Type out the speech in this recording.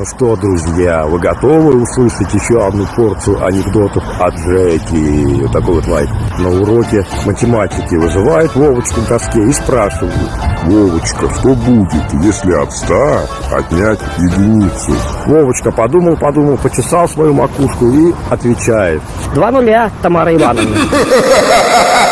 Ну что, друзья, вы готовы услышать еще одну порцию анекдотов от Джеки? Вот такой вот лайк. На уроке математики вызывает Вовочку к доске и спрашивает. Вовочка, что будет, если от 100 отнять единицу? Вовочка подумал, подумал, почесал свою макушку и отвечает. Два нуля, Тамара Ивановна.